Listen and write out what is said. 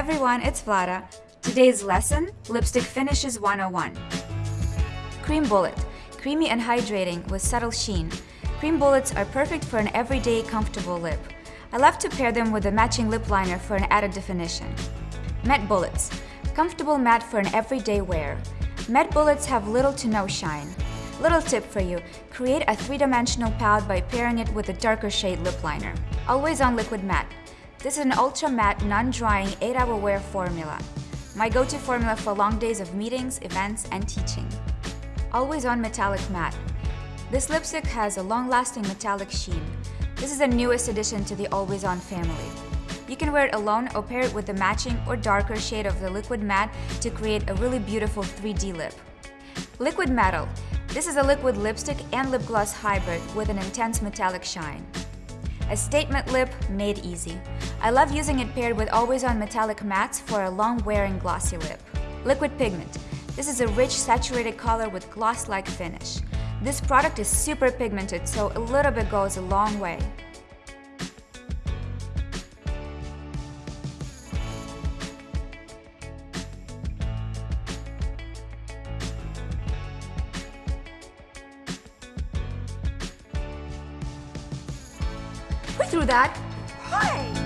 everyone, it's Vlada. Today's lesson, Lipstick Finishes 101. Cream Bullet, creamy and hydrating with subtle sheen. Cream bullets are perfect for an everyday comfortable lip. I love to pair them with a matching lip liner for an added definition. Matte Bullets, comfortable matte for an everyday wear. Matte bullets have little to no shine. Little tip for you, create a three-dimensional palette by pairing it with a darker shade lip liner. Always on liquid matte. This is an ultra matte, non-drying 8-hour wear formula. My go-to formula for long days of meetings, events, and teaching. Always on metallic matte. This lipstick has a long-lasting metallic sheen. This is the newest addition to the Always On family. You can wear it alone or pair it with the matching or darker shade of the liquid matte to create a really beautiful 3D lip. Liquid Metal this is a liquid lipstick and lip gloss hybrid with an intense metallic shine. A statement lip made easy. I love using it paired with always on metallic mattes for a long wearing glossy lip. Liquid Pigment. This is a rich saturated color with gloss-like finish. This product is super pigmented, so a little bit goes a long way. Who threw that? Hi!